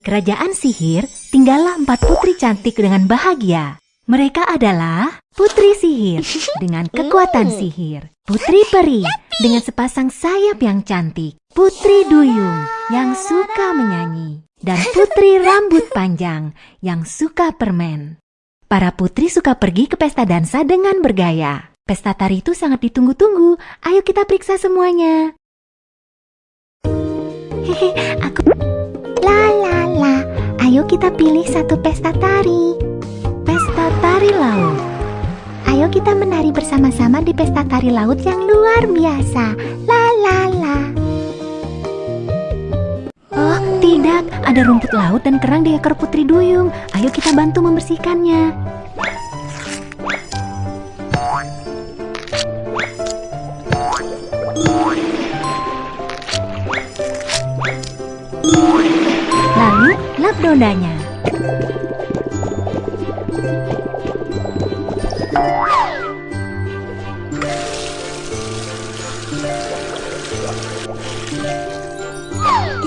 kerajaan sihir, tinggallah empat putri cantik dengan bahagia. Mereka adalah putri sihir dengan kekuatan sihir, putri peri dengan sepasang sayap yang cantik, putri duyung yang suka menyanyi, dan putri rambut panjang yang suka permen. Para putri suka pergi ke pesta dansa dengan bergaya. Pesta tari itu sangat ditunggu-tunggu. Ayo kita periksa semuanya. Hehe, aku... Ayo kita pilih satu pesta tari. Pesta tari laut. Ayo kita menari bersama-sama di pesta tari laut yang luar biasa. La la la. Oh, tidak, ada rumput laut dan kerang di ekor putri duyung. Ayo kita bantu membersihkannya. Lap dodanya.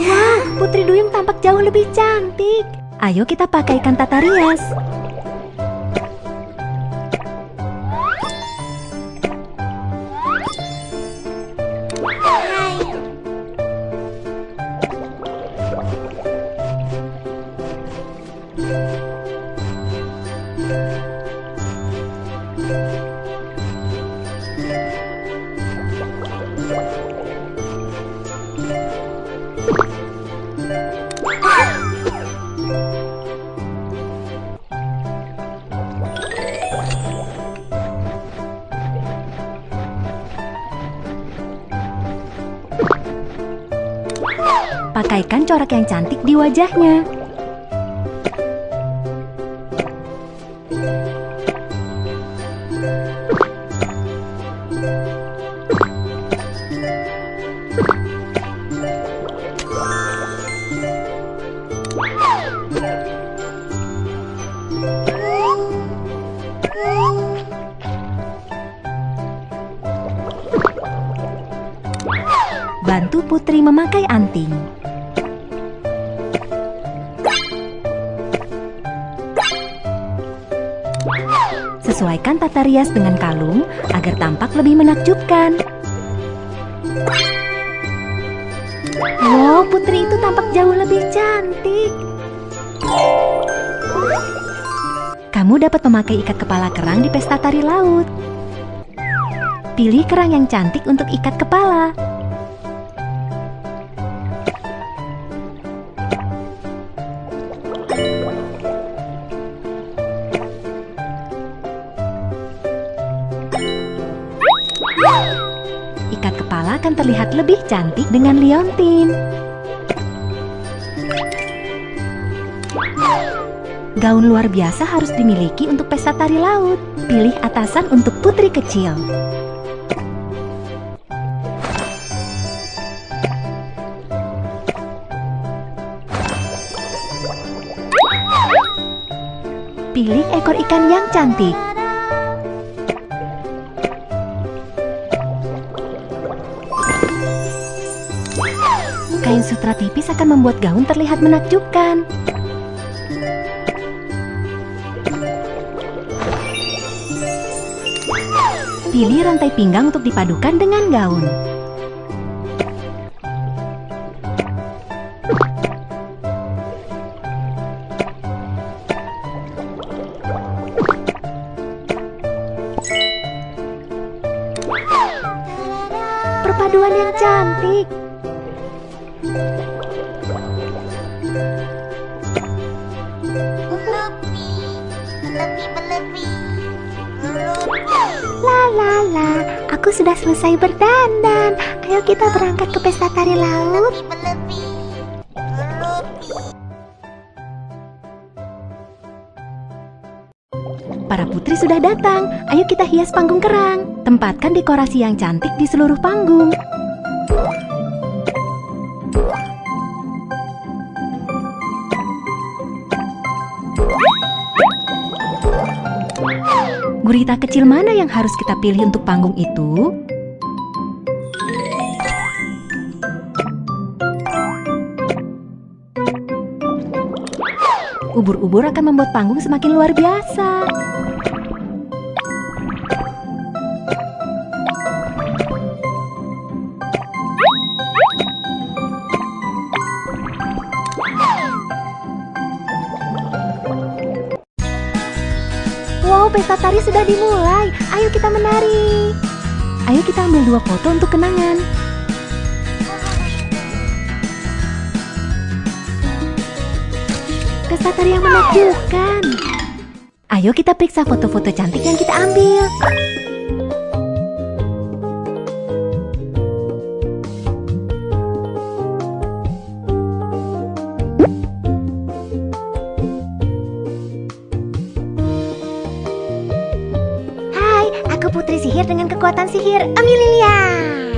Ya, Putri Duyung tampak jauh lebih cantik. Ayo kita pakaikan tata rias. Pakaikan corak yang cantik di wajahnya. Bantu putri memakai anting. Sesuaikan tata rias dengan kalung agar tampak lebih menakjubkan. Wow, putri itu tampak jauh lebih cantik. Kamu dapat memakai ikat kepala kerang di pesta tari laut. Pilih kerang yang cantik untuk ikat kepala. Akan terlihat lebih cantik dengan liontin. Gaun luar biasa harus dimiliki untuk pesta tari laut. Pilih atasan untuk putri kecil. Pilih ekor ikan yang cantik. Sutra tipis akan membuat gaun terlihat menakjubkan. Pilih rantai pinggang untuk dipadukan dengan gaun. Perpaduan yang cantik. Aku sudah selesai berdandan. Ayo kita berangkat ke pesta tari laut. Para putri sudah datang. Ayo kita hias panggung kerang. Tempatkan dekorasi yang cantik di seluruh panggung. Gurita kecil mana yang harus kita pilih untuk panggung itu? Ubur-ubur akan membuat panggung semakin luar biasa. Pesta tari sudah dimulai. Ayo kita menari. Ayo kita ambil dua foto untuk kenangan. Pesta tari yang menakjubkan. Ayo kita periksa foto-foto cantik yang kita ambil. putri sihir dengan kekuatan sihir Amelia.